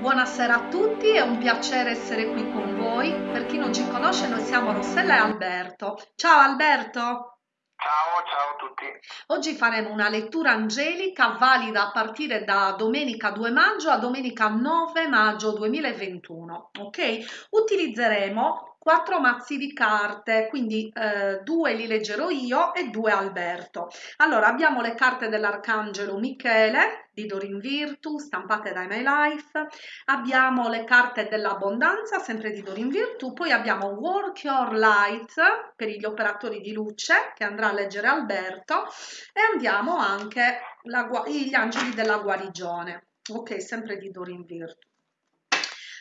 Buonasera a tutti, è un piacere essere qui con voi. Per chi non ci conosce, noi siamo Rossella e Alberto. Ciao Alberto! Ciao, ciao a tutti. Oggi faremo una lettura angelica valida a partire da domenica 2 maggio a domenica 9 maggio 2021. Ok? Utilizzeremo quattro mazzi di carte, quindi eh, due li leggerò io e due Alberto. Allora, abbiamo le carte dell'Arcangelo Michele di Dorin Virtu, stampate da My Life, abbiamo le carte dell'abbondanza, sempre di Dorin Virtu, poi abbiamo Work Your Light per gli operatori di luce, che andrà a leggere Alberto, e andiamo anche la, gli angeli della guarigione, ok, sempre di Dorin Virtu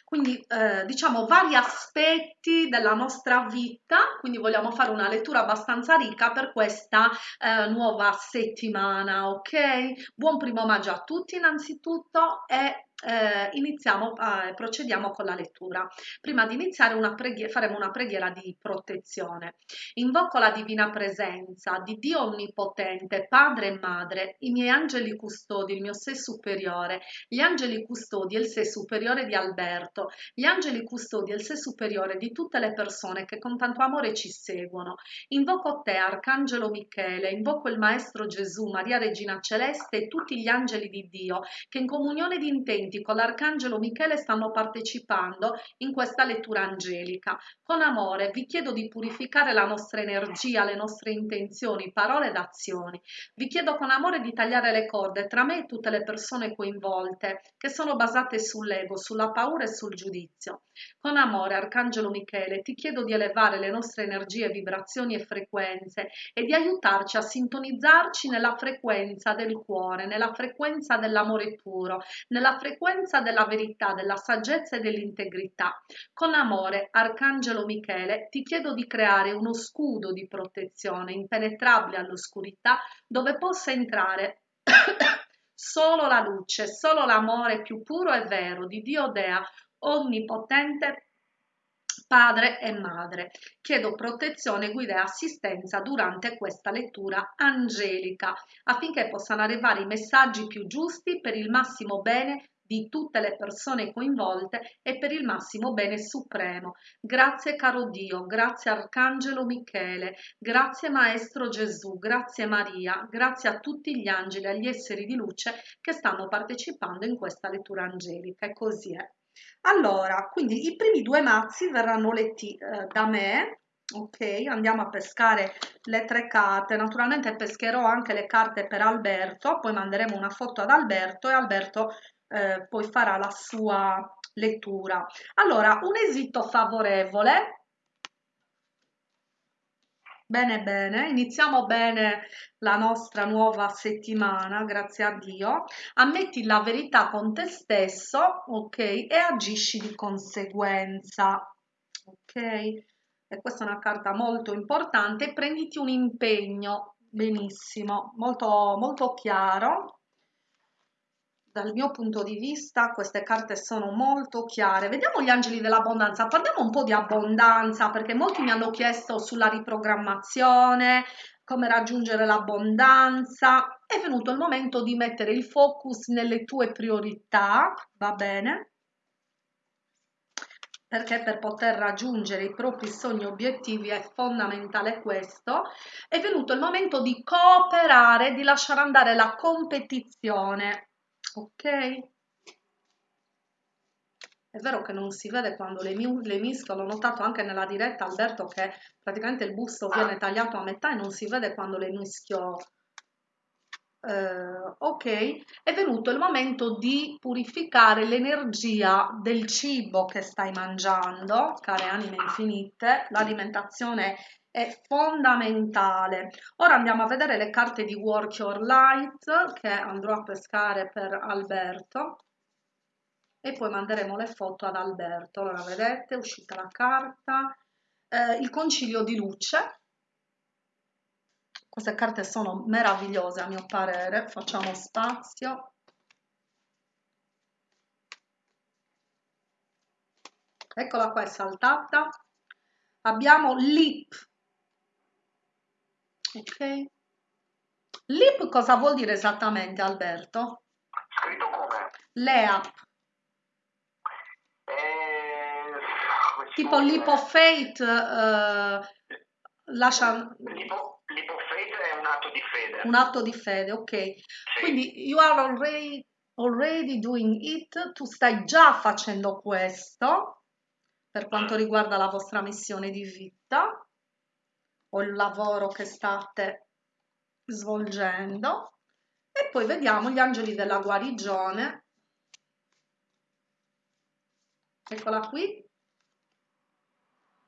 quindi eh, diciamo vari aspetti della nostra vita, quindi vogliamo fare una lettura abbastanza ricca per questa eh, nuova settimana, ok? Buon primo maggio a tutti innanzitutto e eh, iniziamo, eh, procediamo con la lettura. Prima di iniziare una faremo una preghiera di protezione. Invoco la divina presenza di Dio Onnipotente, Padre e Madre, i miei angeli custodi, il mio sé superiore, gli angeli custodi e il sé superiore di Alberto, gli angeli custodi e il sé superiore di tutte le persone che con tanto amore ci seguono. Invoco te, Arcangelo Michele, invoco il Maestro Gesù, Maria Regina Celeste e tutti gli angeli di Dio che in comunione di intenti studenti con l'Arcangelo Michele stanno partecipando in questa lettura angelica. Con amore vi chiedo di purificare la nostra energia, le nostre intenzioni, parole ed azioni. Vi chiedo con amore di tagliare le corde tra me e tutte le persone coinvolte, che sono basate sull'ego, sulla paura e sul giudizio. Con amore, Arcangelo Michele, ti chiedo di elevare le nostre energie, vibrazioni e frequenze e di aiutarci a sintonizzarci nella frequenza del cuore, nella frequenza dell'amore puro, nella frequenza frequenza della verità, della saggezza e dell'integrità. Con amore, Arcangelo Michele, ti chiedo di creare uno scudo di protezione impenetrabile all'oscurità dove possa entrare solo la luce, solo l'amore più puro e vero di Dio Dea, onnipotente, padre e madre. Chiedo protezione, guida e assistenza durante questa lettura angelica affinché possano arrivare i messaggi più giusti per il massimo bene di tutte le persone coinvolte e per il massimo bene supremo. Grazie caro Dio, grazie Arcangelo Michele, grazie Maestro Gesù, grazie Maria, grazie a tutti gli angeli agli esseri di luce che stanno partecipando in questa lettura angelica e così è. Allora, quindi i primi due mazzi verranno letti eh, da me, ok? Andiamo a pescare le tre carte, naturalmente pescherò anche le carte per Alberto, poi manderemo una foto ad Alberto e Alberto eh, poi farà la sua lettura. Allora, un esito favorevole. Bene, bene, iniziamo bene la nostra nuova settimana, grazie a Dio. Ammetti la verità con te stesso, ok? E agisci di conseguenza, ok? E questa è una carta molto importante. Prenditi un impegno, benissimo, molto, molto chiaro dal mio punto di vista queste carte sono molto chiare. Vediamo gli angeli dell'abbondanza. Parliamo un po' di abbondanza perché molti mi hanno chiesto sulla riprogrammazione, come raggiungere l'abbondanza. È venuto il momento di mettere il focus nelle tue priorità, va bene? Perché per poter raggiungere i propri sogni obiettivi è fondamentale questo. È venuto il momento di cooperare, di lasciare andare la competizione ok. È vero che non si vede quando le, le misco, l'ho notato anche nella diretta Alberto che praticamente il busto viene tagliato a metà e non si vede quando le mischio. Uh, ok, è venuto il momento di purificare l'energia del cibo che stai mangiando, care anime infinite, l'alimentazione è fondamentale. Ora andiamo a vedere le carte di Work Your Light che andrò a pescare per Alberto e poi manderemo le foto ad Alberto. Allora vedete, è uscita la carta, eh, il concilio di luce. Queste carte sono meravigliose a mio parere, facciamo spazio. Eccola qua, è saltata. Abbiamo Lip, Ok. Lip cosa vuol dire esattamente, Alberto? Scritto come? Leap. tipo Leap of Faith eh, lascia... Of Faith è un atto di fede. Un atto di fede, ok. Sì. Quindi you are already, already doing it, tu stai già facendo questo per quanto mm. riguarda la vostra missione di vita o il lavoro che state svolgendo. E poi vediamo gli angeli della guarigione. Eccola qui.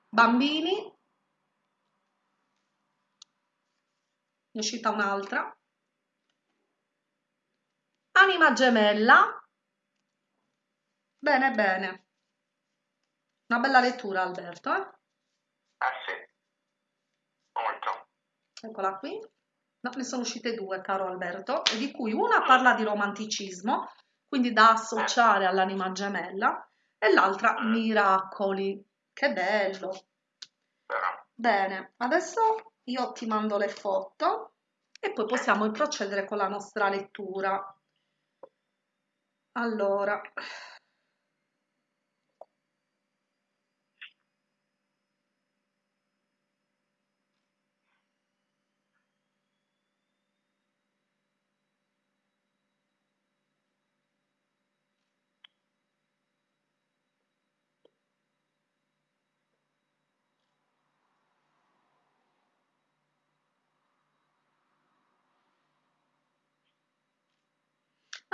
Bambini. È uscita un'altra. Anima gemella. Bene, bene. Una bella lettura, Alberto. Eh? Ah sì, molto. Eccola qui. No, ne sono uscite due, caro Alberto, di cui una parla di romanticismo, quindi da associare all'anima gemella, e l'altra miracoli. Che bello! Bene, adesso io ti mando le foto e poi possiamo procedere con la nostra lettura. Allora,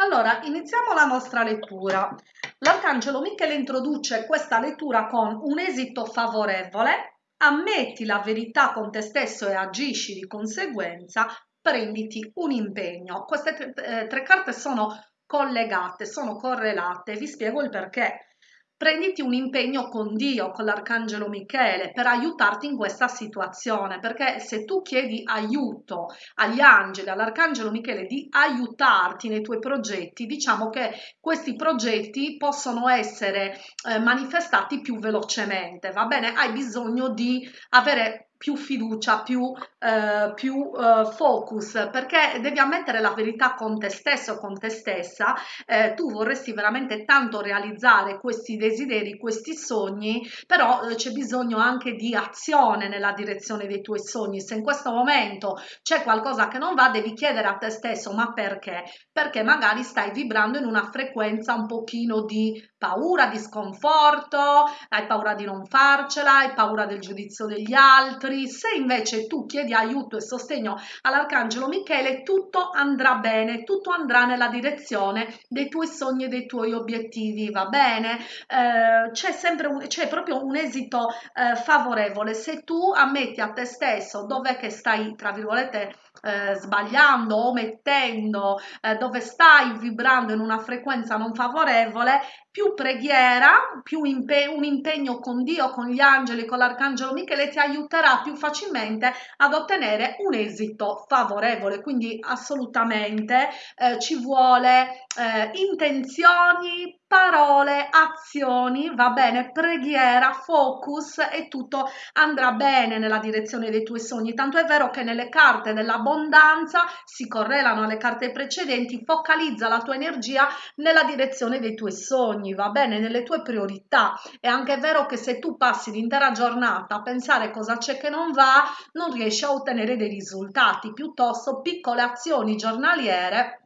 Allora, iniziamo la nostra lettura. L'Arcangelo Michele introduce questa lettura con un esito favorevole, ammetti la verità con te stesso e agisci di conseguenza, prenditi un impegno. Queste tre, eh, tre carte sono collegate, sono correlate, vi spiego il perché prenditi un impegno con Dio, con l'Arcangelo Michele, per aiutarti in questa situazione, perché se tu chiedi aiuto agli angeli, all'Arcangelo Michele di aiutarti nei tuoi progetti, diciamo che questi progetti possono essere eh, manifestati più velocemente, va bene? Hai bisogno di avere più fiducia, più, eh, più eh, focus, perché devi ammettere la verità con te stesso, con te stessa. Eh, tu vorresti veramente tanto realizzare questi desideri, questi sogni, però eh, c'è bisogno anche di azione nella direzione dei tuoi sogni. Se in questo momento c'è qualcosa che non va, devi chiedere a te stesso, ma perché? Perché magari stai vibrando in una frequenza un pochino di paura, di sconforto, hai paura di non farcela, hai paura del giudizio degli altri altri, se invece tu chiedi aiuto e sostegno all'Arcangelo Michele, tutto andrà bene, tutto andrà nella direzione dei tuoi sogni e dei tuoi obiettivi, va bene? Eh, c'è sempre un, c'è proprio un esito eh, favorevole se tu ammetti a te stesso dove che stai, tra virgolette, eh, sbagliando, omettendo, eh, dove stai vibrando in una frequenza non favorevole, più preghiera, più impe un impegno con Dio, con gli angeli, con l'arcangelo Michele ti aiuterà più facilmente ad ottenere un esito favorevole. Quindi assolutamente eh, ci vuole eh, intenzioni, parole, azioni, va bene, preghiera, focus e tutto andrà bene nella direzione dei tuoi sogni. Tanto è vero che nelle carte dell'abbondanza si correlano alle carte precedenti, focalizza la tua energia nella direzione dei tuoi sogni, va bene, nelle tue priorità. È anche vero che se tu passi l'intera giornata a pensare cosa c'è che non va, non riesci a ottenere dei risultati, piuttosto piccole azioni giornaliere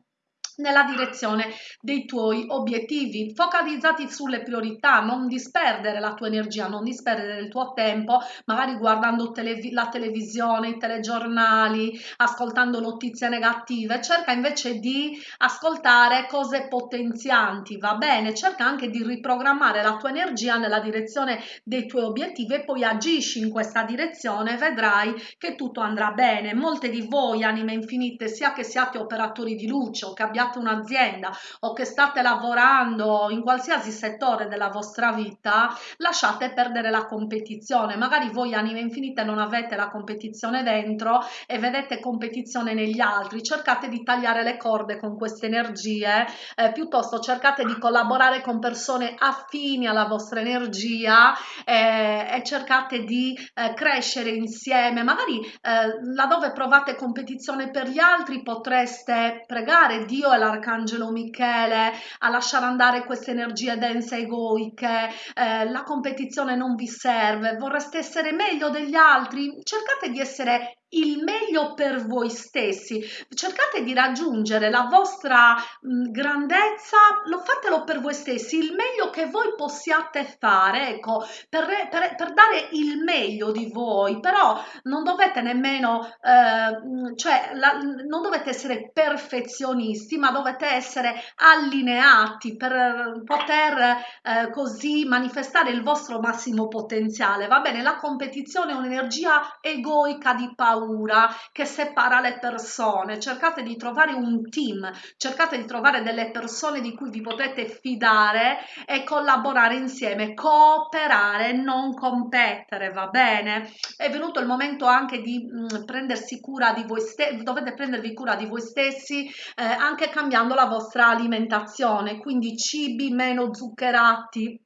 nella direzione dei tuoi obiettivi. Focalizzati sulle priorità non disperdere la tua energia non disperdere il tuo tempo magari guardando televi la televisione i telegiornali ascoltando notizie negative. Cerca invece di ascoltare cose potenzianti va bene? Cerca anche di riprogrammare la tua energia nella direzione dei tuoi obiettivi e poi agisci in questa direzione vedrai che tutto andrà bene. Molte di voi anime infinite sia che siate operatori di luce o che abbiate abbiate un'azienda o che state lavorando in qualsiasi settore della vostra vita, lasciate perdere la competizione. Magari voi anime infinite non avete la competizione dentro e vedete competizione negli altri. Cercate di tagliare le corde con queste energie, eh, piuttosto cercate di collaborare con persone affini alla vostra energia eh, e cercate di eh, crescere insieme. Magari eh, laddove provate competizione per gli altri potreste pregare Dio e l'Arcangelo Michele a lasciare andare queste energie dense egoiche, eh, la competizione non vi serve, vorreste essere meglio degli altri, cercate di essere il meglio per voi stessi. Cercate di raggiungere la vostra grandezza lo fatelo per voi stessi il meglio che voi possiate fare ecco per, per, per dare il meglio di voi. Però non dovete nemmeno eh, cioè la, non dovete essere perfezionisti ma dovete essere allineati per poter eh, così manifestare il vostro massimo potenziale. Va bene la competizione è un'energia egoica di paura paura che separa le persone. Cercate di trovare un team, cercate di trovare delle persone di cui vi potete fidare e collaborare insieme, cooperare, non competere, va bene? È venuto il momento anche di mh, mm, prendersi cura di voi stessi, dovete prendervi cura di voi stessi eh, anche cambiando la vostra alimentazione, quindi cibi meno zuccherati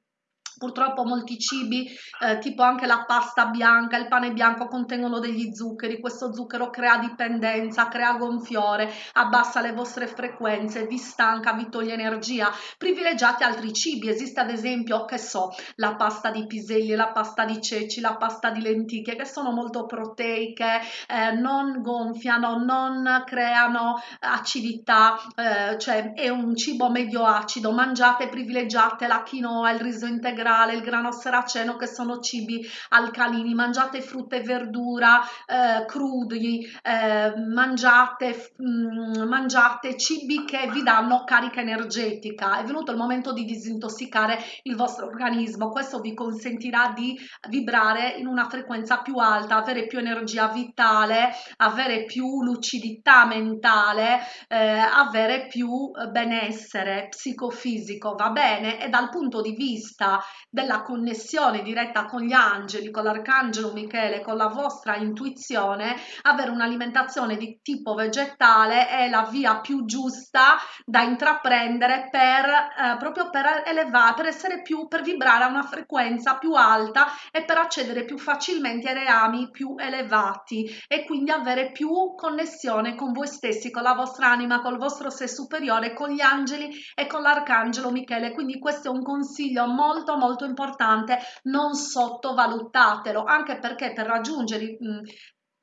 Purtroppo molti cibi, eh, tipo anche la pasta bianca, il pane bianco, contengono degli zuccheri. Questo zucchero crea dipendenza, crea gonfiore, abbassa le vostre frequenze, vi stanca, vi toglie energia. Privilegiate altri cibi. Esiste ad esempio, che so, la pasta di piselli, la pasta di ceci, la pasta di lenticchie, che sono molto proteiche, eh, non gonfiano, non creano acidità, eh, cioè è un cibo medio acido. Mangiate, privilegiate la quinoa, il riso integrale integrale, il grano saraceno che sono cibi alcalini, mangiate frutta e verdura eh, crudi, eh, mangiate, mh, mm, mangiate cibi che vi danno carica energetica. È venuto il momento di disintossicare il vostro organismo, questo vi consentirà di vibrare in una frequenza più alta, avere più energia vitale, avere più lucidità mentale, eh, avere più benessere psicofisico, va bene? E dal punto di vista della connessione diretta con gli angeli, con l'arcangelo Michele, con la vostra intuizione, avere un'alimentazione di tipo vegetale è la via più giusta da intraprendere per eh, proprio per elevare, per essere più, per vibrare a una frequenza più alta e per accedere più facilmente ai reami più elevati e quindi avere più connessione con voi stessi, con la vostra anima, col vostro sé superiore, con gli angeli e con l'arcangelo Michele. Quindi questo è un consiglio molto molto molto importante, non sottovalutatelo, anche perché per raggiungere mh,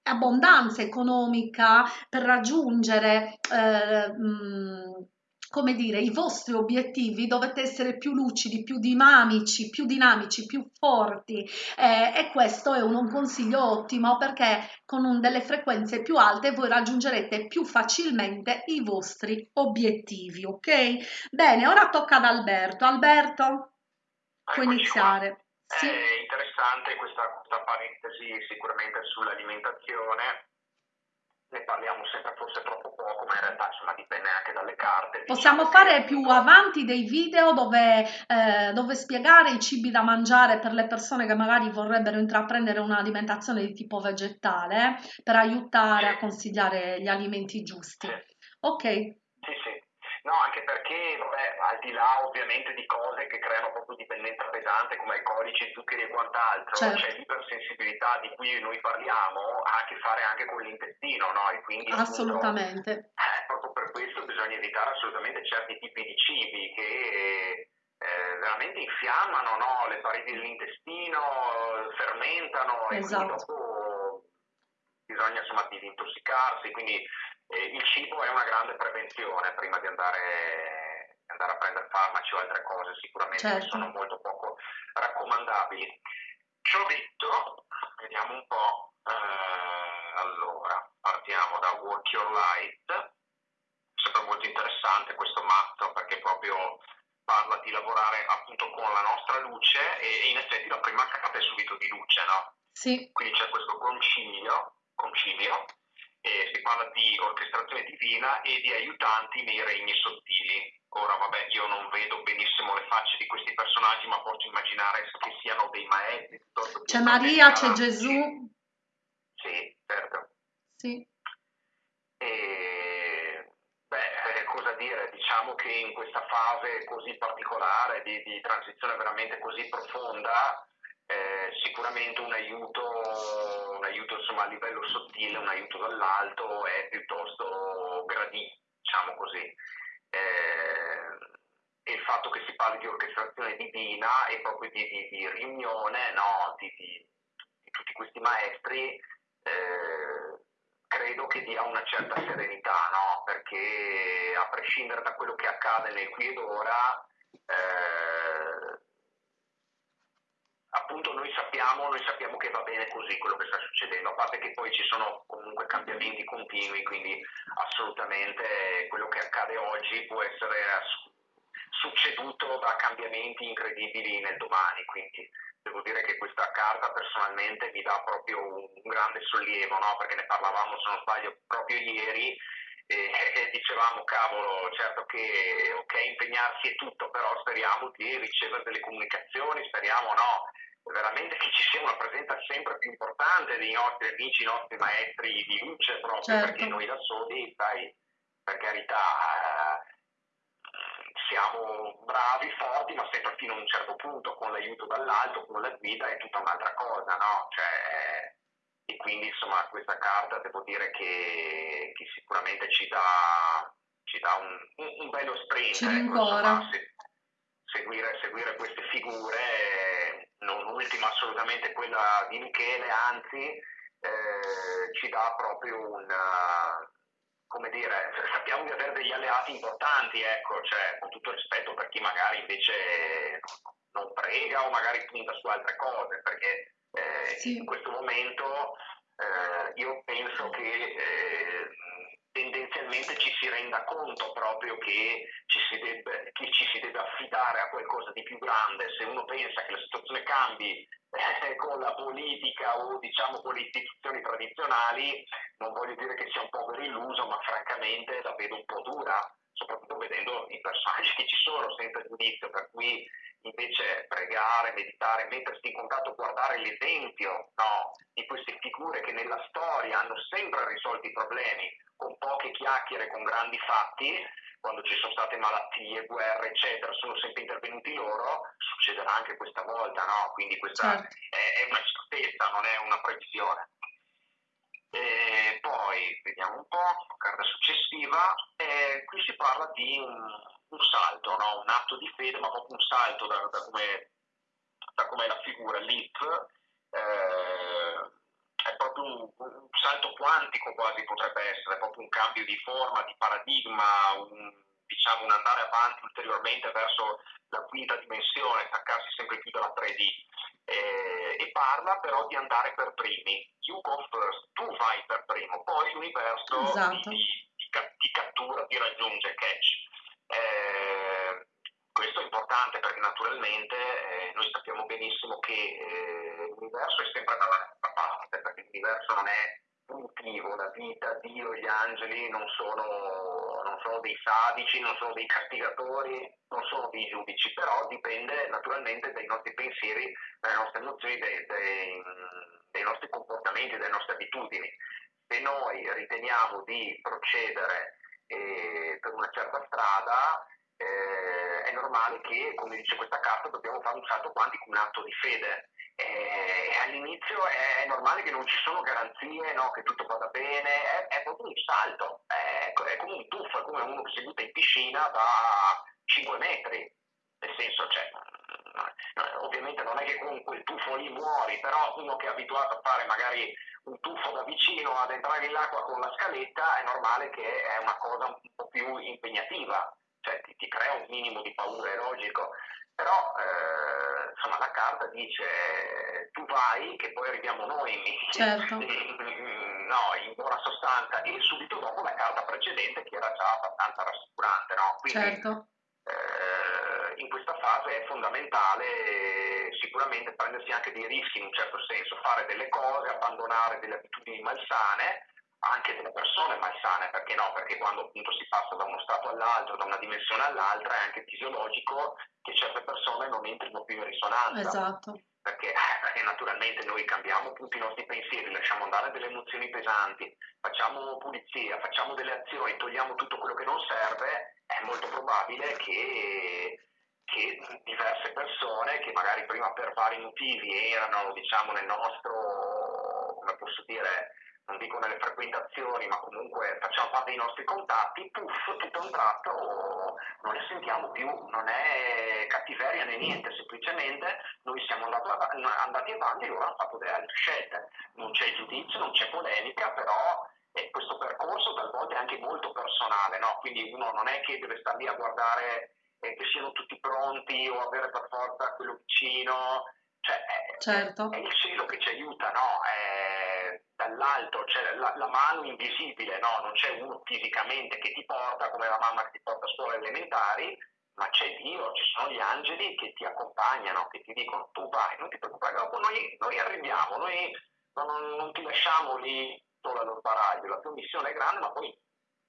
abbondanza economica, per raggiungere eh, mh, come dire, i vostri obiettivi dovete essere più lucidi, più dinamici, più dinamici, più forti eh, e questo è un, un, consiglio ottimo perché con un, delle frequenze più alte voi raggiungerete più facilmente i vostri obiettivi, ok? Bene, ora tocca ad Alberto. Alberto? Puoi iniziare. Sì. È interessante questa, questa parentesi sicuramente sull'alimentazione ne parliamo sempre forse troppo poco, ma in realtà insomma dipende anche dalle carte. Possiamo diciamo fare più avanti dei video dove, eh, dove, spiegare i cibi da mangiare per le persone che magari vorrebbero intraprendere un'alimentazione di tipo vegetale per aiutare sì. a consigliare gli alimenti giusti. Sì. Ok. No, anche perché, vabbè, al di là ovviamente di cose che creano proprio dipendenza pesante come alcolici, zuccheri e quant'altro, certo. c'è l'ipersensibilità di cui noi parliamo, ha a che fare anche con l'intestino, no? E quindi, assolutamente. Appunto, eh, proprio per questo bisogna evitare assolutamente certi tipi di cibi che eh, veramente infiammano no? le pareti dell'intestino, fermentano esatto. e quindi esatto. dopo bisogna insomma disintossicarsi, quindi e il cibo è una grande prevenzione prima di andare, andare a prendere farmaci o altre cose sicuramente certo. sono molto poco raccomandabili. Ciò detto, vediamo un po'. Eh, allora, partiamo da Work Your Light. Sempre molto interessante questo matto perché proprio parla di lavorare appunto con la nostra luce e in effetti la prima carta è subito di luce, no? Sì. Quindi c'è questo concilio, concilio eh, si parla di orchestrazione divina e di aiutanti nei regni sottili. Ora, vabbè, io non vedo benissimo le facce di questi personaggi, ma posso immaginare che siano dei maestri. C'è Maria, c'è Gesù. Sì, certo. Sì. E, beh, eh, cosa dire? Diciamo che in questa fase così particolare, di, di transizione veramente così profonda, eh, sicuramente un aiuto, un aiuto insomma, a livello sottile, un aiuto dall'alto è piuttosto gradito, diciamo così. Eh, e il fatto che si parli di orchestrazione divina e proprio di, di, di riunione no? di, di, tutti questi maestri, eh, credo che dia una certa serenità, no? perché a prescindere da quello che accade nel qui ed ora, eh, appunto noi sappiamo, noi sappiamo, che va bene così quello che sta succedendo, a parte che poi ci sono comunque cambiamenti continui, quindi assolutamente quello che accade oggi può essere succeduto da cambiamenti incredibili nel domani, quindi devo dire che questa carta personalmente mi dà proprio un, grande sollievo, no? perché ne parlavamo se non sbaglio proprio ieri e, e, dicevamo cavolo certo che ok impegnarsi è tutto però speriamo di ricevere delle comunicazioni speriamo no veramente che ci sia una presenza sempre più importante dei nostri amici, i nostri maestri di luce proprio certo. perché noi da soli, sai, per carità, eh, siamo bravi, forti, ma sempre fino a un certo punto, con l'aiuto dall'alto, con la guida è tutta un'altra cosa, no? Cioè, e quindi insomma questa carta devo dire che, che sicuramente ci dà, ci dà un, un, un, bello sprint. Ci ecco, insomma, se, seguire, seguire queste figure non ultima assolutamente quella di Michele, anzi eh, ci dà proprio un, come dire, sappiamo di avere degli alleati importanti, ecco, cioè, con tutto rispetto per chi magari invece non prega o magari punta su altre cose, perché eh, sì. in questo momento eh, io penso che eh, tendenzialmente ci si renda conto proprio che ci, si debbe, che ci si deve affidare a qualcosa di più grande. Se uno pensa che la situazione cambi eh, con la politica o diciamo con le istituzioni tradizionali, non voglio dire che sia un povero illuso, ma francamente la vedo un po' dura, soprattutto vedendo i personaggi che ci sono senza giudizio, per cui invece pregare, meditare, mettersi in contatto, guardare l'esempio no, di queste figure che nella storia hanno sempre risolto i problemi con poche chiacchiere, con grandi fatti, quando ci sono state malattie, guerre, eccetera, sono sempre intervenuti loro, succederà anche questa volta, no? Quindi questa certo. è, è, una certezza, non è una previsione. E poi vediamo un po', carta successiva, e qui si parla di un, un salto, no? un atto di fede, ma proprio un salto da, da come da com'è la figura, l'IP, eh, è proprio un, un, salto quantico quasi potrebbe essere, proprio un cambio di forma, di paradigma, un, diciamo, un andare avanti ulteriormente verso la quinta dimensione, staccarsi sempre più dalla 3D. Eh, e parla però di andare per primi. You go first, tu vai per primo, poi l'universo esatto. di, di, di, cattura ti raggiunge, catch. Eh, questo è importante perché naturalmente eh, noi sappiamo benissimo che eh, l'universo è sempre dalla nostra parte, perché l'universo non è punitivo, la vita, Dio, gli angeli non sono, non sono dei sadici, non sono dei castigatori, non sono dei giudici, però dipende naturalmente dai nostri pensieri, dalle nostre emozioni, dei, dei, dei nostri comportamenti, dalle nostre abitudini. Se noi riteniamo di procedere eh, per una certa strada, eh, è normale che, come dice questa carta, dobbiamo fare un salto quantico, un atto di fede. Eh, all'inizio è, normale che non ci sono garanzie, no, che tutto vada bene, è, è proprio un salto, è, è, come un tuffo, è come uno che si butta in piscina da 5 metri, nel senso, cioè, ovviamente non è che con quel tuffo lì muori, però uno che è abituato a fare magari un tuffo da vicino ad entrare nell'acqua con la scaletta è normale che è una cosa un po' più impegnativa cioè ti, ti, crea un minimo di paura, è logico, però eh, insomma la carta dice tu vai che poi arriviamo noi, certo. no, in buona sostanza, e subito dopo la carta precedente che era già abbastanza rassicurante, no? Quindi, certo. eh, in questa fase è fondamentale sicuramente prendersi anche dei rischi in un certo senso, fare delle cose, abbandonare delle abitudini malsane, anche delle persone malsane, perché no? Perché quando appunto si passa da uno stato all'altro, da una dimensione all'altra, è anche fisiologico che certe persone non entrino più in risonanza. Esatto. Perché, perché naturalmente noi cambiamo tutti i nostri pensieri, lasciamo andare delle emozioni pesanti, facciamo pulizia, facciamo delle azioni, togliamo tutto quello che non serve, è molto probabile che che diverse persone che magari prima per vari motivi erano diciamo nel nostro come posso dire non dico nelle frequentazioni, ma comunque facciamo parte dei nostri contatti, puff, tutto a un tratto non ne sentiamo più, non è cattiveria né niente, semplicemente noi siamo andati, avanti e loro hanno fatto delle altre scelte. Non c'è giudizio, non c'è polemica, però questo percorso talvolta è anche molto personale, no? quindi uno non è che deve stare lì a guardare eh, che siano tutti pronti o avere per forza quello vicino, cioè, certo. è, è il cielo che ci aiuta, no? È, dall'alto c'è la, la, mano invisibile, no? non c'è uno fisicamente che ti porta come la mamma che ti porta a scuola elementari, ma c'è Dio, ci sono gli angeli che ti accompagnano, che ti dicono tu vai, non ti preoccupare, dopo noi, noi arriviamo, noi non, non, ti lasciamo lì solo allo sbaraglio, la tua missione è grande, ma poi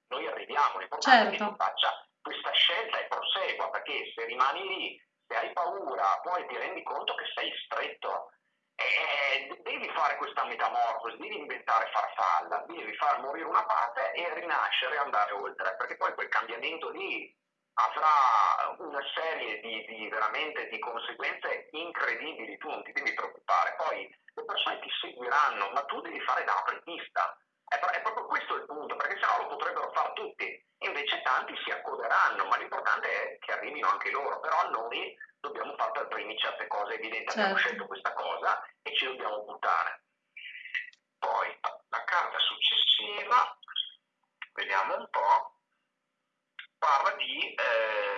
noi arriviamo, l'importante certo. è che tu faccia questa scelta e prosegua, perché se rimani lì, se hai paura, poi ti rendi conto che sei stretto, e devi fare questa metamorfosi, devi inventare farfalla, devi far morire una parte e rinascere e andare oltre, perché poi quel cambiamento lì avrà una serie di, di, veramente di conseguenze incredibili, tu non ti devi preoccupare, poi le persone ti seguiranno, ma tu devi fare da apripista. È, è proprio questo il punto, perché sennò lo potrebbero fare tutti invece tanti si accoderanno, ma l'importante è che arrivino anche loro, però noi dobbiamo fare per primi certe cose evidenti, certo. abbiamo scelto questa cosa e ci dobbiamo buttare. Poi la carta successiva, vediamo un po', parla di eh,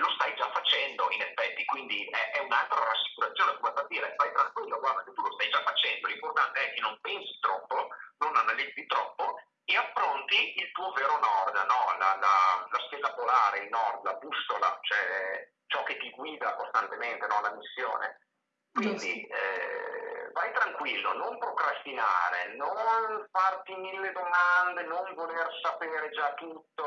lo stai già facendo in effetti, quindi è, è un'altra rassicurazione come per dire stai tranquillo, guarda che tu lo stai già facendo, l'importante è che non pensi troppo, non analizzi troppo e affronti il tuo vero nord, no? la, la, la, stella polare, il nord, la bussola, cioè ciò che ti guida costantemente, no? la missione. Quindi eh, vai tranquillo, non procrastinare, non farti mille domande, non voler sapere già tutto,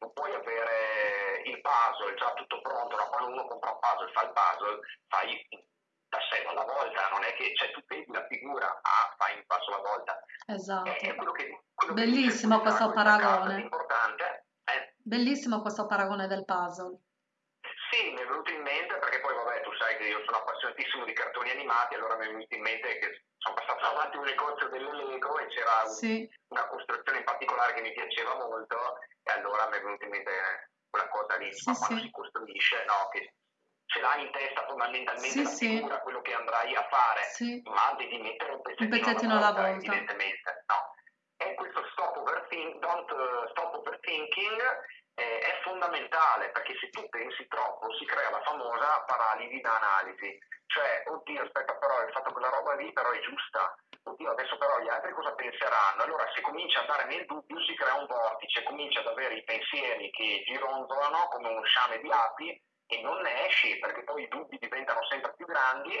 non puoi avere il puzzle già tutto pronto, no? quando uno compra un puzzle, fa il puzzle, fai da sé alla volta, non è che cioè, tu vedi la figura, ah, fai un passo alla volta. Esatto. È, quello che, quello Bellissimo che questo paragone. Eh? Bellissimo questo paragone del puzzle. Sì, mi è venuto in mente perché poi vabbè sai che io sono appassionatissimo di cartoni animati, allora mi è venuto in mente che sono passato davanti a un negozio delle Lego e c'era sì. una costruzione in particolare che mi piaceva molto e allora mi è venuto in mente quella cosa lì, sì, ma quando sì. si costruisce, no, che ce l'hai in testa fondamentalmente sì, la figura, sì. quello che andrai a fare, ma devi mettere un pezzettino, un pezzettino alla, volta, volta, evidentemente. No. E questo stop, overthink, don't, uh, stop overthinking eh, è fondamentale perché se tu pensi troppo si crea la famosa paralisi da analisi, cioè oddio aspetta però hai fatto quella roba lì però è giusta, oddio adesso però gli altri cosa penseranno, allora se comincia ad andare nel dubbio si crea un vortice, comincia ad avere i pensieri che gironzolano come uno sciame di api e non ne esci perché poi i dubbi diventano sempre più grandi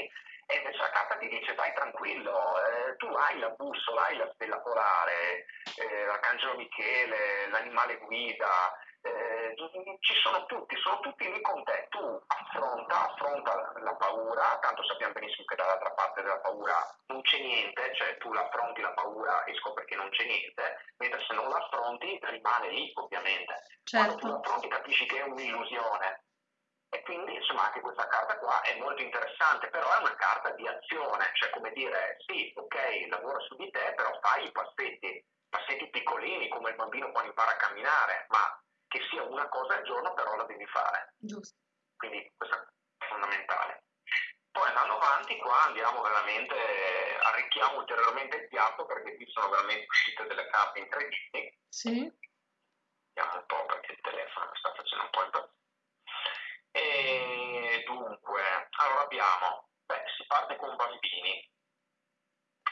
e invece la carta ti dice vai tranquillo, eh, tu hai la bussola, hai la stella polare, eh, l'arcangelo Michele, l'animale guida, eh, ci sono tutti, sono tutti lì con te, tu affronta, affronta la paura, tanto sappiamo benissimo che dall'altra parte della paura non c'è niente, cioè tu l'affronti la paura e scopri che non c'è niente, mentre se non l'affronti rimane lì ovviamente. Certo. Quando tu l'affronti capisci che è un'illusione, e quindi insomma anche questa carta qua è molto interessante, però è una carta di azione, cioè come dire sì, ok, lavora su di te, però fai i passetti, passetti piccolini come il bambino quando impara a camminare, ma che sia una cosa al giorno però la devi fare. Giusto. Quindi questo è fondamentale. Poi andando avanti qua andiamo veramente, arricchiamo ulteriormente il piatto perché qui sono veramente uscite delle carte incredibili. Sì. Vediamo un po' perché il telefono mi sta facendo un po' impazzire. E dunque, allora abbiamo, beh, si parte con bambini.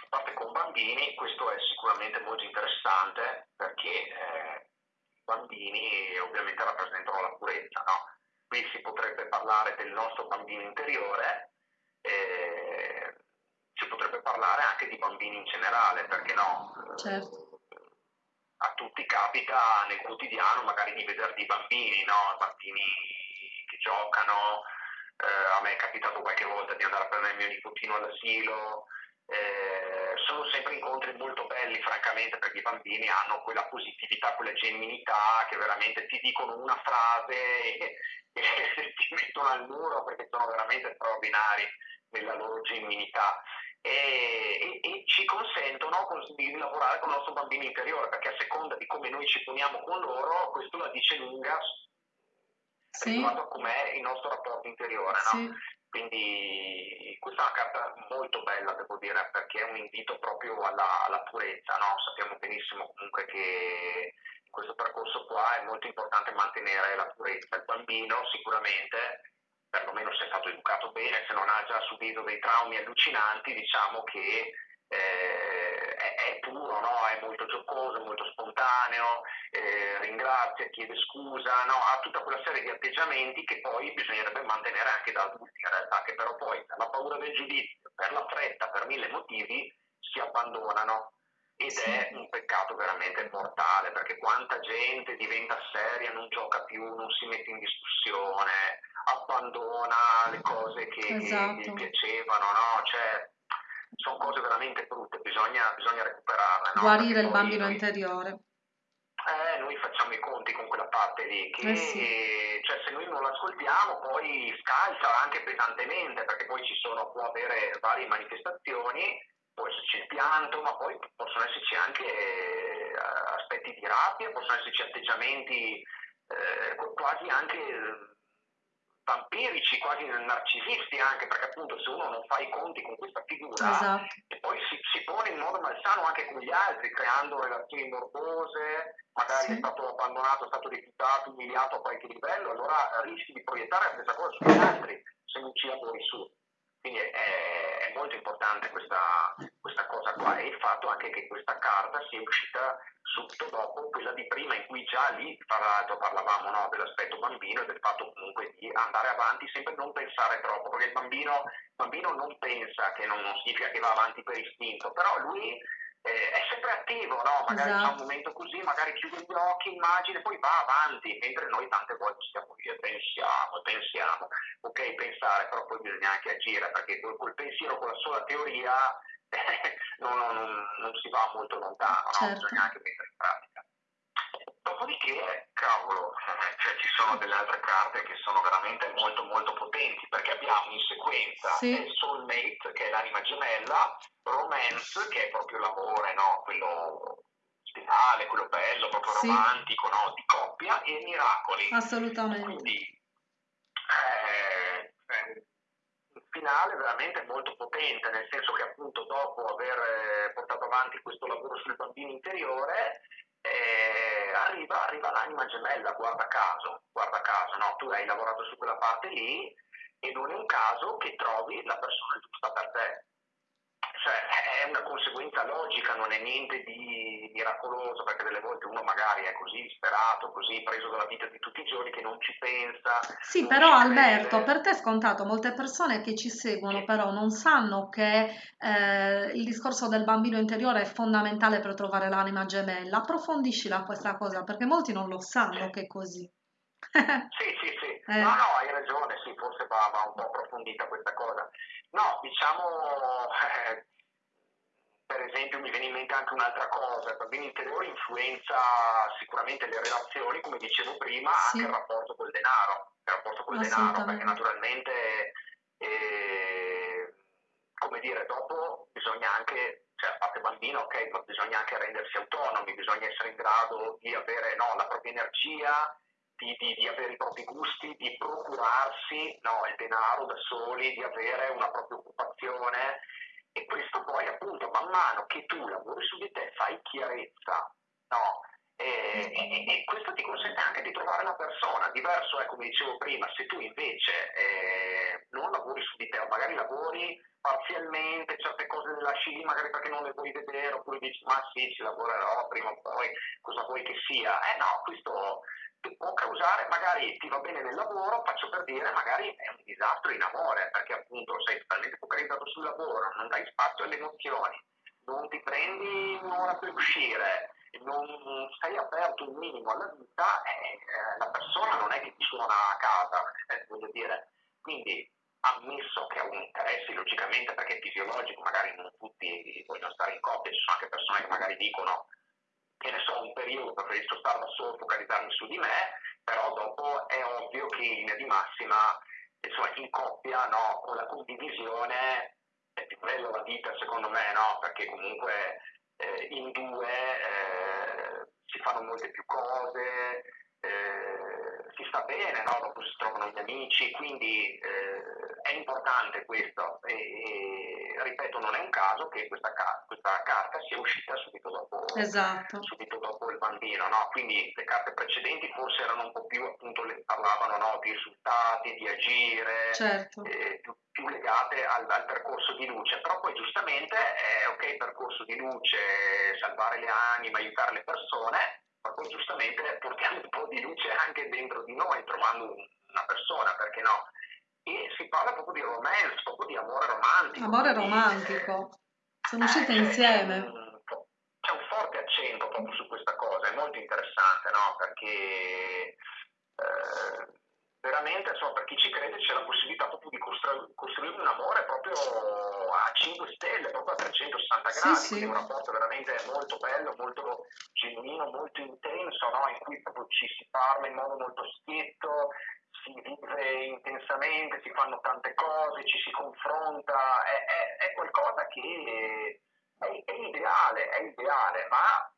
Si parte con bambini, questo è sicuramente molto interessante perché eh, bambini ovviamente rappresentano la purezza, no? Qui si potrebbe parlare del nostro bambino interiore, eh, si potrebbe parlare anche di bambini in generale, perché no? Certo a tutti capita nel quotidiano magari di vedere dei bambini, no? bambini giocano, eh, a me è capitato qualche volta di andare a prendere il mio nipotino all'asilo, eh, sempre incontri molto belli francamente perché i bambini hanno quella positività, quella genuinità che veramente ti dicono una frase e, e ti mettono al muro perché sono veramente straordinari nella loro genuinità. E, e, ci consentono di lavorare con il nostro bambino interiore, perché a seconda di come noi ci poniamo con loro, questo la dice lunga sì. riguardo com'è il nostro rapporto interiore. No? Sì. Quindi questa è una carta molto bella, devo dire, perché è un invito proprio alla, alla purezza. No? Sappiamo benissimo comunque che in questo percorso qua è molto importante mantenere la purezza. Il bambino sicuramente perlomeno se è stato educato bene, se non ha già subito dei traumi allucinanti, diciamo che eh, è, è, puro, no? è molto giocoso, molto spontaneo, eh, ringrazia, chiede scusa, no? ha tutta quella serie di atteggiamenti che poi bisognerebbe mantenere anche da adulti in realtà, che però poi per la paura del giudizio, per la fretta, per mille motivi si abbandonano ed è un peccato veramente mortale perché quanta gente diventa seria, non gioca più, non si mette in discussione, abbandona le cose che, esatto. che gli piacevano, no? Cioè, sono cose veramente brutte, bisogna, bisogna recuperarle. No? Guarire il bambino noi, interiore. Eh, noi facciamo i conti con quella parte lì, che eh sì. cioè, se noi non l'ascoltiamo poi scalza anche pesantemente, perché poi ci sono, può avere varie manifestazioni può esserci il pianto, ma poi possono esserci anche eh, aspetti di rabbia, possono esserci atteggiamenti eh, quasi anche vampirici, quasi narcisisti anche, perché appunto se uno non fa i conti con questa figura esatto. e poi si, si, pone in modo malsano anche con gli altri, creando relazioni morbose, magari sì. è stato abbandonato, è stato rifiutato, umiliato a qualche livello, allora rischi di proiettare la stessa cosa sugli altri se non ci lavori su. Quindi è, è molto importante questa, questa, cosa qua. E il fatto anche che questa carta sia uscita subito dopo quella di prima in cui già lì tra l'altro parlavamo no, dell'aspetto bambino e del fatto comunque di andare avanti sempre non pensare troppo perché il bambino, bambino non pensa che non, non significa che va avanti per istinto però lui eh, è sempre attivo, no? magari esatto. c'è un momento così, magari chiude gli occhi, immagina, poi va avanti, mentre noi tante volte stiamo lì e pensiamo, pensiamo, ok pensare, però poi bisogna anche agire, perché col, col pensiero, con la sola teoria, non, non, non, si va molto lontano, certo. no? bisogna anche mettere in pratica. Dopodiché, cavolo, cioè ci sono delle altre carte che sono veramente molto molto potenti perché abbiamo in sequenza sì. Soulmate che è l'anima gemella, Romance che è proprio l'amore, no? quello ideale, quello bello, proprio sì. romantico, no? di coppia e Miracoli. Assolutamente. Quindi eh, eh, il finale veramente molto potente, nel senso che appunto dopo aver eh, portato avanti questo lavoro sul bambino interiore eh, arriva, arriva, l'anima gemella, guarda caso, guarda caso, no? tu hai lavorato su quella parte lì e non è un caso che trovi la persona giusta per te. Cioè, è una conseguenza logica, non è niente di miracoloso, perché delle volte uno magari è così disperato, così preso dalla vita di tutti i giorni che non ci pensa. Sì, però Alberto, per te è scontato, molte persone che ci seguono sì. però non sanno che eh, il discorso del bambino interiore è fondamentale per trovare l'anima gemella. Approfondiscila questa cosa, perché molti non lo sanno sì. che è così. sì, sì, sì. Eh. No, no, hai ragione, sì, forse va, va un po' approfondita questa cosa. No, diciamo, eh, per esempio mi viene in mente anche un'altra cosa, il bambino interiore influenza sicuramente le relazioni, come dicevo prima, sì. anche il rapporto col denaro, il rapporto col denaro, perché naturalmente, eh, come dire, dopo bisogna anche cioè a parte bambino, ok, ma bisogna anche rendersi autonomi, bisogna essere in grado di avere no, la propria energia, di, di, di, avere i propri gusti, di procurarsi no, il denaro da soli, di avere una propria occupazione e questo poi appunto man mano che tu lavori su di te fai chiarezza, no? E, e, questo ti consente anche di trovare la persona. Diverso è, come dicevo prima, se tu invece eh, non lavori su di te o magari lavori parzialmente, certe cose le lasci lì magari perché non le vuoi vedere oppure dici ma sì ci lavorerò prima o poi, cosa vuoi che sia. Eh no, questo può causare, magari ti va bene nel lavoro, faccio per dire, magari è un disastro in amore, perché appunto sei totalmente focalizzato sul lavoro, non dai spazio alle emozioni, non ti prendi un'ora per uscire, non sei aperto un minimo alla vita, eh, la persona non è che ti suona a casa, eh, voglio dire. Quindi ammesso che ha un interesse logicamente perché è fisiologico, magari non tutti vogliono stare in coppia, ci sono anche persone che magari dicono che ne so, un periodo preferisco stare da solo, focalizzarmi su di me, però dopo è ovvio che in linea di massima, insomma, in coppia, no, con la condivisione più bella la vita secondo me, no? Perché comunque eh, in due eh, si fanno molte più cose, eh, si sta bene, no? dopo si trovano gli amici, quindi eh, è importante questo e, ripeto non è un caso che questa, questa carta sia uscita subito dopo, esatto. subito dopo il bambino, no? quindi le carte precedenti forse erano un po' più appunto parlavano no? di risultati, di agire, certo. eh, più, più, legate al, al, percorso di luce, però poi giustamente è ok percorso di luce, salvare le anime, aiutare le persone, ma poi giustamente portiamo un po' di luce anche dentro di noi, trovando una persona, perché no? E si parla proprio di romance, proprio di amore romantico. Amore romantico. Eh, Sono uscite eh, insieme. C'è un, c'è un, forte accento proprio su questa cosa, è molto interessante, no? Perché eh, veramente, insomma, per chi ci crede c'è la possibilità proprio di costru- costruire un amore proprio a 5 stelle, proprio a 360 gradi, sì, sì. un rapporto veramente molto bello, molto genuino, molto intenso, no? in cui proprio ci si parla in modo molto schietto, si vive intensamente, si fanno tante cose, ci si confronta, è, è, è qualcosa che è, è, ideale, è ideale, ma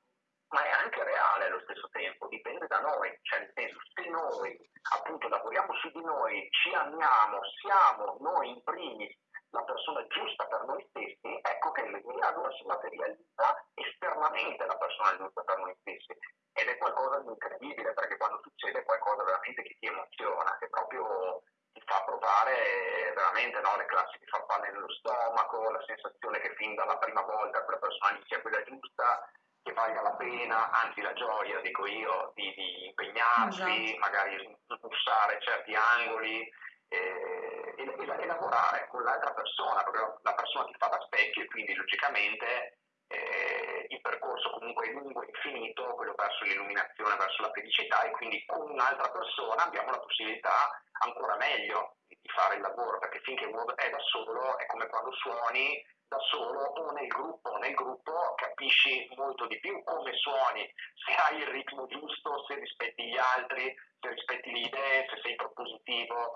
ma è anche reale allo stesso tempo, dipende da noi, cioè nel senso se noi appunto lavoriamo su di noi, ci amiamo, siamo noi in primis la persona giusta per noi stessi, ecco che lì allora si materializza esternamente la persona giusta per noi stessi. Ed è qualcosa di incredibile perché quando succede qualcosa veramente che ti emoziona, che proprio ti fa provare veramente no, le classi di farfalle nello stomaco, la sensazione che fin dalla prima volta quella persona sia quella giusta, che valga la pena, anzi la gioia, dico io, di, di impegnarsi, esatto. magari smussare certi angoli eh, e, e, e, lavorare con l'altra persona, perché la persona ti fa da specchio e quindi logicamente eh, il percorso comunque è lungo e infinito, quello verso l'illuminazione, verso la felicità e quindi con un'altra persona abbiamo la possibilità ancora meglio di fare il lavoro, perché finché uno è da solo è come quando suoni da solo o nel gruppo. Nel gruppo capisci molto di più come suoni, se hai il ritmo giusto, se rispetti gli altri, se rispetti le idee, se sei propositivo.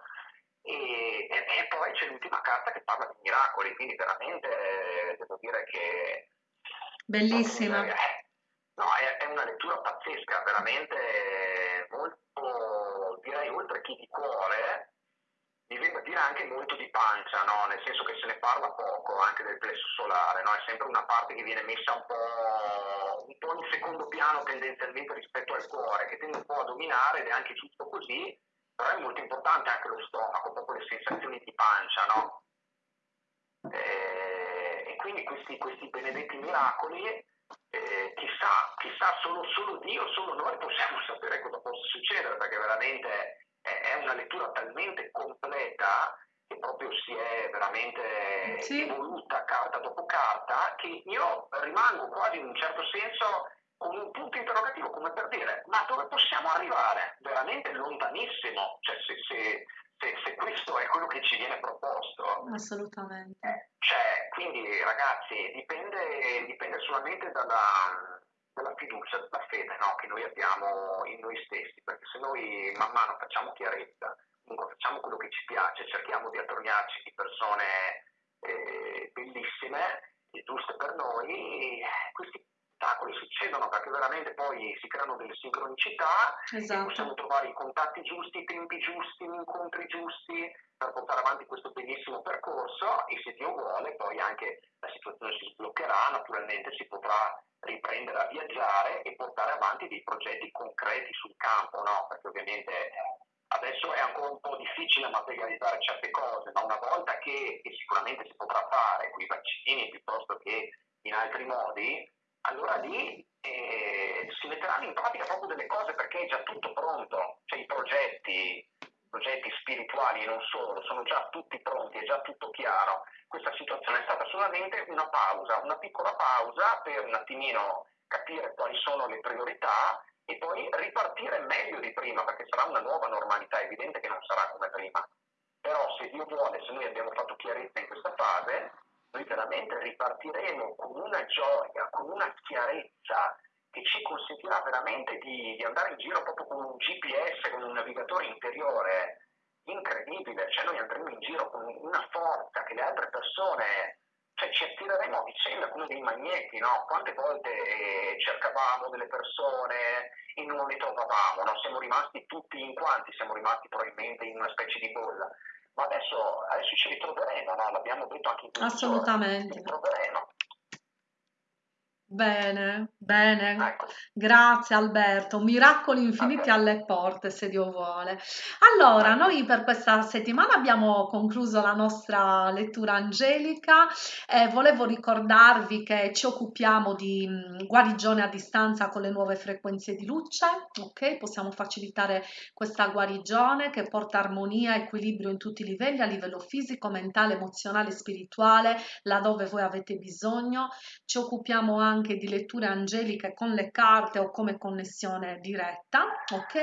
E, e, e poi c'è l'ultima carta che parla di miracoli, quindi veramente eh, devo dire che... Bellissima. Eh, no, è, è, una lettura pazzesca, veramente molto, direi, oltre che di cuore, mi viene da dire anche molto di pancia, no? nel senso che se ne parla poco anche del plesso solare, no? è sempre una parte che viene messa un po', un po', in secondo piano tendenzialmente rispetto al cuore, che tende un po' a dominare ed è anche giusto così, però è molto importante anche lo stomaco, proprio le sensazioni di pancia, no? e, eh, e, quindi questi, questi, benedetti miracoli, eh, chissà, chissà solo, solo Dio, solo noi possiamo sapere cosa possa succedere, perché veramente è una lettura talmente completa che proprio si è veramente sì. evoluta carta dopo carta che io rimango quasi in un certo senso con un punto interrogativo come per dire ma dove possiamo arrivare? Veramente lontanissimo, cioè se, se, se, se questo è quello che ci viene proposto. Assolutamente. Eh, cioè, quindi ragazzi dipende, dipende solamente dalla della fiducia, della fede no? che noi abbiamo in noi stessi, perché se noi man mano facciamo chiarezza, facciamo quello che ci piace, cerchiamo di attorniarci di persone eh, bellissime e giuste per noi, questi spettacoli succedono perché veramente poi si creano delle sincronicità esatto. e possiamo trovare i contatti giusti, i tempi giusti, gli incontri giusti per portare avanti questo bellissimo percorso e se Dio vuole poi anche la situazione si sbloccherà, naturalmente si potrà riprendere a viaggiare e portare avanti dei progetti concreti sul campo, no? perché ovviamente adesso è ancora un po' difficile materializzare certe cose, ma una volta che, che sicuramente si potrà fare con i vaccini piuttosto che in altri modi, allora lì eh, si metteranno in pratica proprio delle cose perché è già tutto pronto, cioè i progetti, progetti spirituali e non solo, sono già tutti pronti, è già tutto chiaro. Questa situazione è stata solamente una pausa, una piccola pausa per un attimino capire quali sono le priorità e poi ripartire meglio di prima, perché sarà una nuova normalità, è evidente che non sarà come prima. Però se Dio vuole, se noi abbiamo fatto chiarezza in questa fase, noi veramente ripartiremo con una gioia, con una chiarezza che ci consentirà veramente di, di andare in giro proprio con un GPS, con un navigatore interiore incredibile, cioè noi andremo in giro con una forza che le altre persone cioè ci attireremo a vicenda come dei magneti, no? Quante volte eh, cercavamo delle persone e non le trovavamo, no? Siamo rimasti tutti in quanti, siamo rimasti probabilmente in una specie di bolla. Ma adesso, adesso ci ritroveremo, no? L'abbiamo detto anche in questo Assolutamente. Ci ritroveremo. Bene, bene, Ecco. grazie Alberto, miracoli infiniti alle porte se Dio vuole. Allora, noi per questa settimana abbiamo concluso la nostra lettura angelica e volevo ricordarvi che ci occupiamo di mh, guarigione a distanza con le nuove frequenze di luce, ok? Possiamo facilitare questa guarigione che porta armonia, equilibrio in tutti i livelli, a livello fisico, mentale, emozionale, spirituale, laddove voi avete bisogno. Ci occupiamo anche anche di letture angeliche con le carte o come connessione diretta, ok?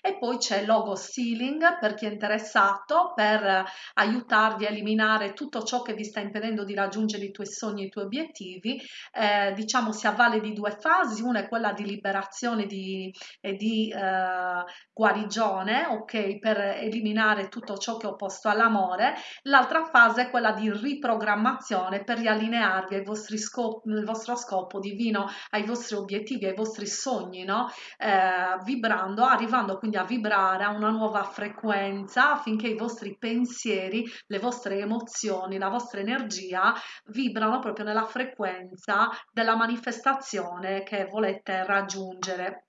E poi c'è logo sealing per chi è interessato per aiutarvi a eliminare tutto ciò che vi sta impedendo di raggiungere i tuoi sogni e i tuoi obiettivi. Eh, diciamo si avvale di due fasi, una è quella di liberazione di, e di eh, guarigione, ok? Per eliminare tutto ciò che è opposto all'amore. L'altra fase è quella di riprogrammazione per riallinearvi ai vostri scopi, il vostro scopo divino ai vostri obiettivi, ai vostri sogni, no? Eh, vibrando, arrivando quindi a vibrare a una nuova frequenza affinché i vostri pensieri, le vostre emozioni, la vostra energia vibrano proprio nella frequenza della manifestazione che volete raggiungere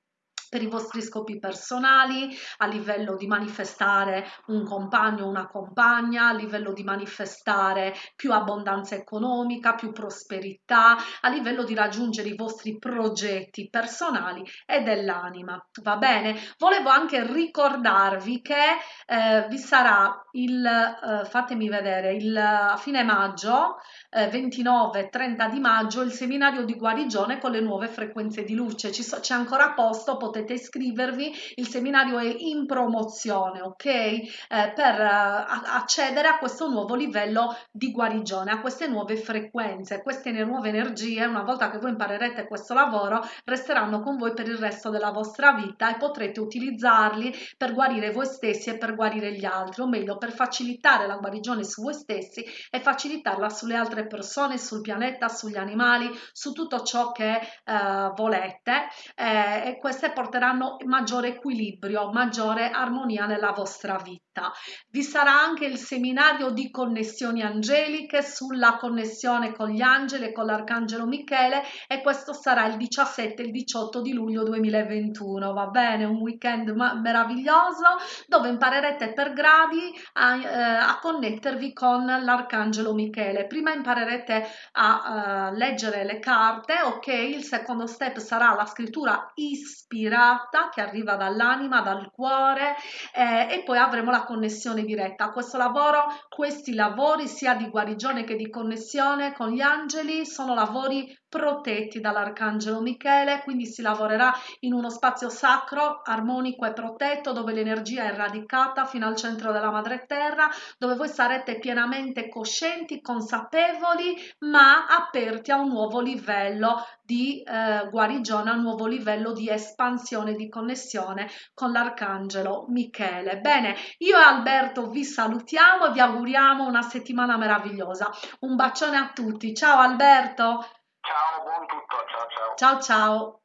per i vostri scopi personali, a livello di manifestare un compagno o una compagna, a livello di manifestare più abbondanza economica, più prosperità, a livello di raggiungere i vostri progetti personali e dell'anima. Va bene? Volevo anche ricordarvi che eh, vi sarà il, eh, fatemi vedere, il a fine maggio, eh, 29-30 di maggio, il seminario di guarigione con le nuove frequenze di luce. c'è ancora posto, potete potete iscrivervi, il seminario è in promozione, ok? Eh, per uh, accedere a questo nuovo livello di guarigione, a queste nuove frequenze, queste nuove energie, una volta che voi imparerete questo lavoro, resteranno con voi per il resto della vostra vita e potrete utilizzarli per guarire voi stessi e per guarire gli altri, o meglio, per facilitare la guarigione su voi stessi e facilitarla sulle altre persone, sul pianeta, sugli animali, su tutto ciò che uh, volete. Eh, e queste portate porteranno maggiore equilibrio, maggiore armonia nella vostra vita. Vi sarà anche il seminario di connessioni angeliche sulla connessione con gli angeli e con l'arcangelo Michele e questo sarà il 17 e il 18 di luglio 2021, va bene? Un weekend meraviglioso dove imparerete per gradi a, eh, a connettervi con l'arcangelo Michele. Prima imparerete a uh, leggere le carte, ok? Il secondo step sarà la scrittura ispirata ispirata che arriva dall'anima, dal cuore eh, e poi avremo la connessione diretta. Questo lavoro, questi lavori sia di guarigione che di connessione con gli angeli sono lavori protetti dall'arcangelo Michele, quindi si lavorerà in uno spazio sacro, armonico e protetto dove l'energia è radicata fino al centro della madre terra, dove voi sarete pienamente coscienti, consapevoli, ma aperti a un nuovo livello di eh, guarigione, a un nuovo livello di espansione, di connessione con l'arcangelo Michele. Bene, io e Alberto vi salutiamo e vi auguriamo una settimana meravigliosa. Un bacione a tutti. Ciao Alberto. Ciao, buon tutto, ciao ciao. Ciao ciao.